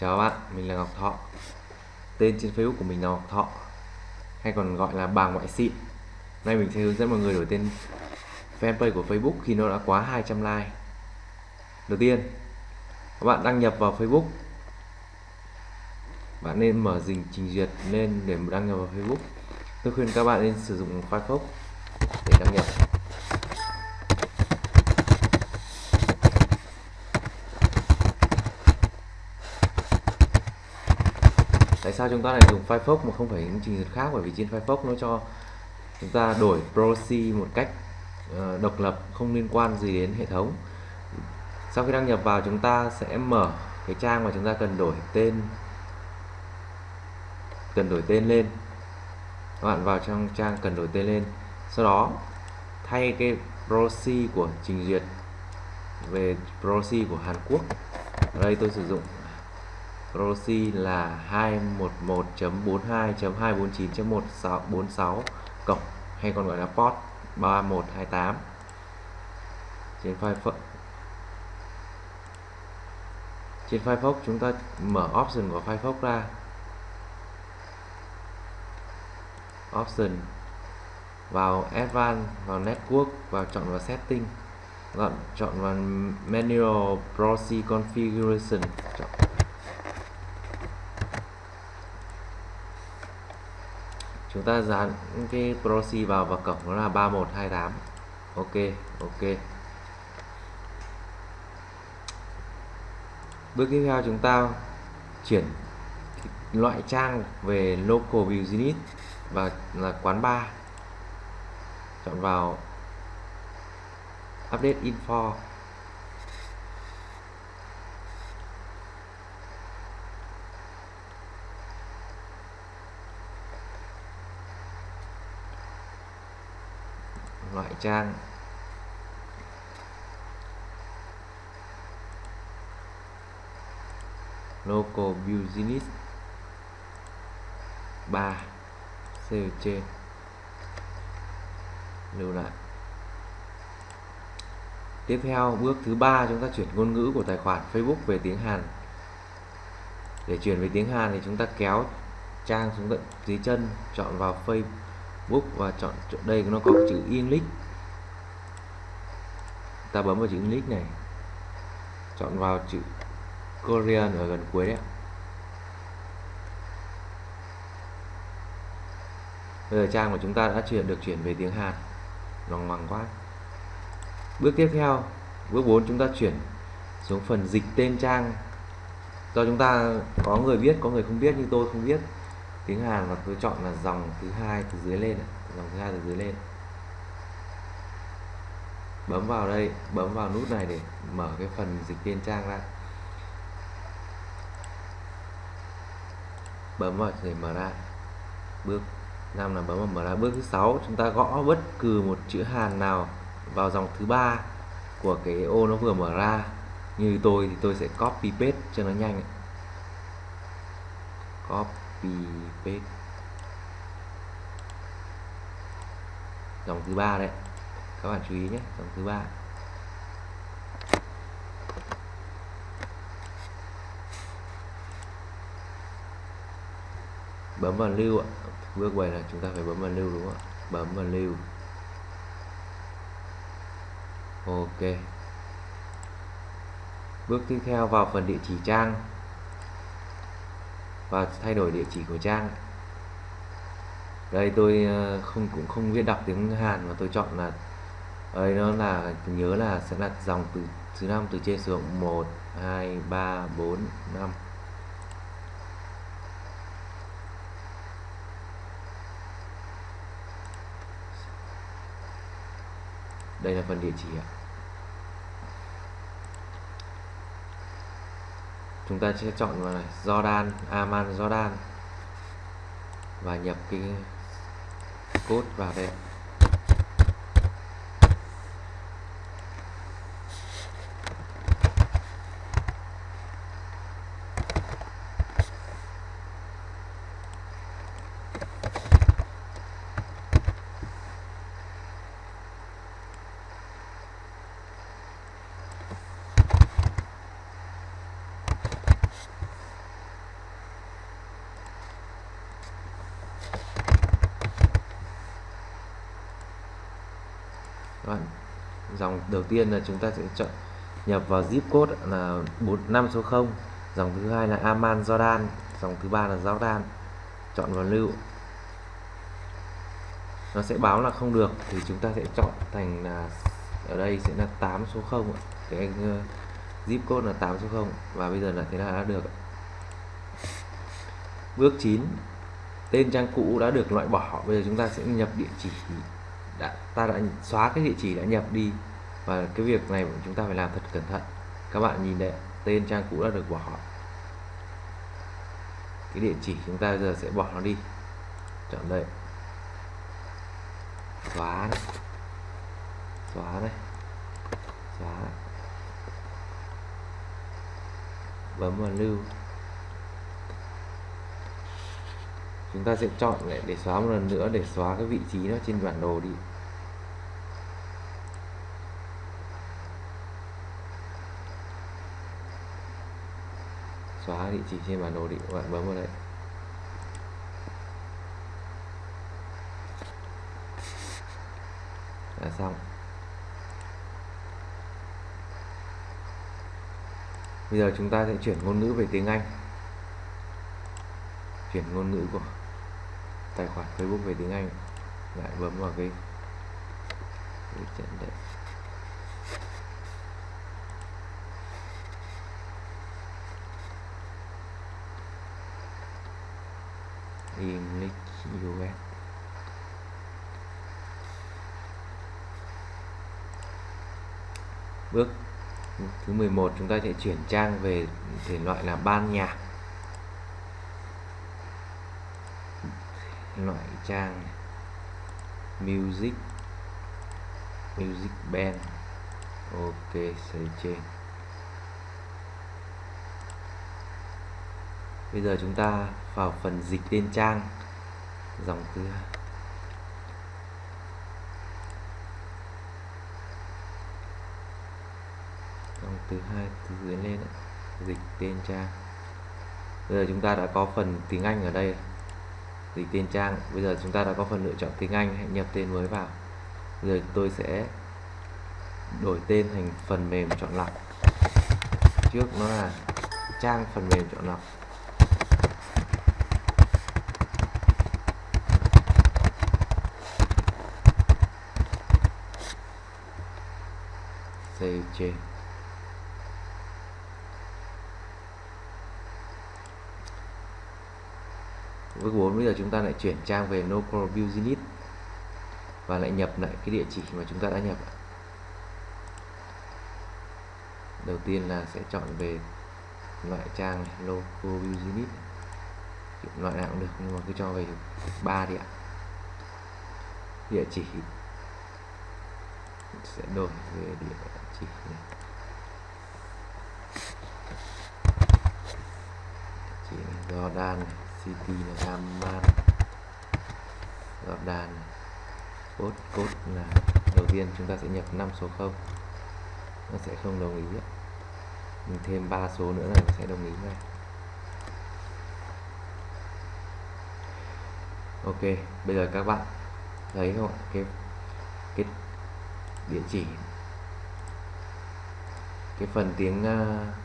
Chào các bạn, mình là Ngọc Thọ. Tên trên Facebook của mình là Ngọc Thọ Hay còn gọi là bà ngoại xịn. Nay mình sẽ hướng dẫn mọi người đổi tên fanpage của Facebook khi nó đã quá 200 like. Đầu tiên Các bạn đăng nhập vào Facebook. Bạn nên mở dình trình duyệt lên để đăng nhập vào Facebook. Tôi khuyên các bạn nên sử dụng Firefox để đăng nhập. Sao chúng ta lại dùng Firefox mà không phải những trình duyệt khác? Bởi vì trên Firefox nó cho chúng ta đổi proxy một cách uh, độc lập không liên quan gì đến hệ thống. Sau khi đăng nhập vào chúng ta sẽ mở cái trang mà chúng ta cần đổi tên cần đổi tên lên. Các bạn vào trong trang cần đổi tên lên. Sau đó thay cái proxy của trình duyệt về proxy của Hàn Quốc. Ở đây tôi sử dụng proxy là 211.42.249.1646 cộng, hay còn gọi là port 3128 trên Firefox. Trên Firefox chúng ta mở option của Firefox ra. Option vào advanced, vào network, vào chọn vào setting. Chọn chọn vào manual proxy configuration. Chọn. Chúng ta dán cái proxy vào và cổng nó là 3128 ok ok. Bước tiếp theo chúng ta chuyển loại trang về local business và là quán bar. Chọn vào update info. Loại trang. Local business 3 save trên. Lưu lại. Tiếp theo, bước thứ ba, chúng ta chuyển ngôn ngữ của tài khoản Facebook về tiếng Hàn. Để chuyển về tiếng Hàn thì chúng ta kéo trang xuống tận dưới chân, chọn vào Facebook book và chọn chỗ đây nó có chữ English. Ta bấm vào chữ English này. Chọn vào chữ Korean ở gần cuối đấy bây giờ trang của chúng ta đã chuyển được chuyển về tiếng Hàn. Lòng hoàng quá. Bước tiếp theo, bước 4 chúng ta chuyển xuống phần dịch tên trang. Do chúng ta có người biết, có người không biết như tôi không biết tiếng Hàn và tôi chọn là dòng thứ hai từ dưới lên à? dòng thứ hai từ dưới lên. Bấm vào đây, bấm vào nút này để mở cái phần dịch viên trang ra. Bấm vào để mở ra. Bước 5 là bấm vào mở ra. Bước thứ sáu, chúng ta gõ bất cứ một chữ Hàn nào vào dòng thứ ba của cái ô nó vừa mở ra. Như tôi thì tôi sẽ copy paste cho nó nhanh copy copy paste dòng thứ ba đấy. Các bạn chú ý nhé, dòng thứ ba. Bấm vào lưu ạ. Bước quay là chúng ta phải bấm vào lưu đúng không ạ? Bấm vào lưu. Ok. Bước tiếp theo vào phần địa chỉ trang và thay đổi địa chỉ của trang. Đây, tôi ờ, không, cũng không biết đọc tiếng Hàn, mà tôi chọn là đây nó là nhớ là sẽ là dòng từ, thứ năm từ trên xuống 1 2 3 4 5 đây là phần địa chỉ ạ. Chúng ta sẽ chọn vào này, Jordan, Aman Jordan. Và nhập cái code vào đây. Dòng đầu tiên là chúng ta sẽ chọn nhập vào zip code là 45 số 0 dòng thứ hai là Aman Jordan. Dòng thứ ba là Jordan. Chọn vào lưu. Nó sẽ báo là không được, thì chúng ta sẽ chọn thành là, ở đây sẽ là 8 số 0 cái anh zip code là 8 số 0 và bây giờ là thế là đã được bước 9 tên trang cũ đã được loại bỏ. Bây giờ chúng ta sẽ nhập địa chỉ đã ta đã xóa cái địa chỉ đã nhập đi. Và cái việc này chúng ta phải làm thật cẩn thận. Các bạn nhìn đấy tên trang cũ đã được bỏ. Cái địa chỉ chúng ta giờ sẽ bỏ nó đi. Chọn đây. Xóa này. Xóa đây, xóa bấm vào lưu. Chúng ta sẽ chọn lại để xóa một lần nữa, để xóa cái vị trí nó trên bản đồ đi. Xóa địa chỉ trên bản đồ đi, các bạn bấm vào đây. Là xong. Bây giờ chúng ta sẽ chuyển ngôn ngữ về tiếng Anh. Chuyển ngôn ngữ của tài khoản Facebook về tiếng Anh. Lại bấm vào cái, trận đấy. English US bước thứ 11 chúng ta sẽ chuyển trang về thể loại là ban nhạc. Loại trang music. Music band. Ok xây trên. Bây giờ chúng ta vào phần dịch tên trang. Dòng thứ dòng thứ hai từ dưới lên dịch tên trang. Bây giờ chúng ta đã có phần tiếng Anh ở đây dịch tên trang, bây giờ chúng ta đã có phần lựa chọn tiếng Anh, hãy nhập tên mới vào. Bây giờ tôi sẽ đổi tên thành phần mềm chọn lọc. Trước nó là trang phần mềm chọn lọc. Save change bước 4 bây giờ chúng ta lại chuyển trang về local business và lại nhập lại cái địa chỉ mà chúng ta đã nhập đầu tiên là sẽ chọn về loại trang này, local business. Loại nào cũng được nhưng mà cứ cho về ba đi ạ. Địa chỉ sẽ đổi về địa chỉ này. địa chỉ Jordan này cp là Amman Jordan đàn code code là đầu tiên chúng ta sẽ nhập 5 số 0 nó sẽ không đồng ý mình thêm 3 số nữa là nó sẽ đồng ý ngay. Ok bây giờ các bạn thấy không ạ? Cái cái địa chỉ cái phần tiếng uh,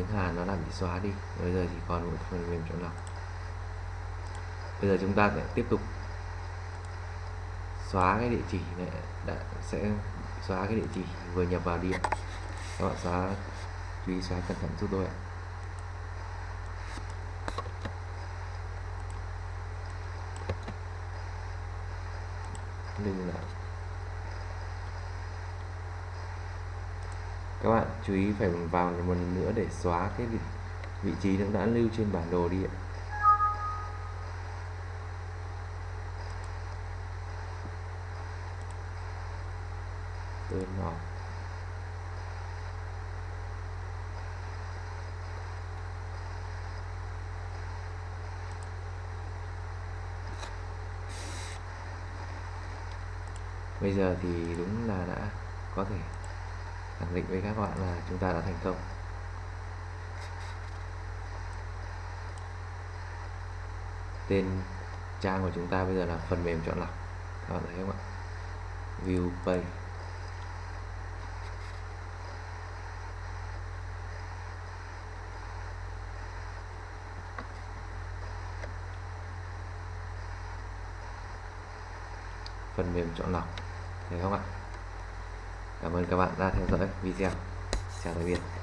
tiếng Hàn nó đã bị xóa đi. Bây giờ chỉ còn một phần mềm chọn lọc. Bây giờ chúng ta sẽ tiếp tục xóa cái địa chỉ này đã, sẽ xóa cái địa chỉ vừa nhập vào đi các bạn xóa, chú ý xóa cẩn thận giúp tôi ạ. Đừng là các bạn chú ý phải vào một lần nữa để xóa cái vị trí nó đã lưu trên bản đồ đi ạ. Turn off bây giờ thì đúng là đã có thể khẳng định với các bạn là chúng ta đã thành công. Tên trang của chúng ta bây giờ là phần mềm chọn lọc. Các bạn thấy không ạ? View page. Phần mềm chọn lọc. Thấy không ạ? cảm ơn các bạn đã theo dõi video. Chào tạm biệt.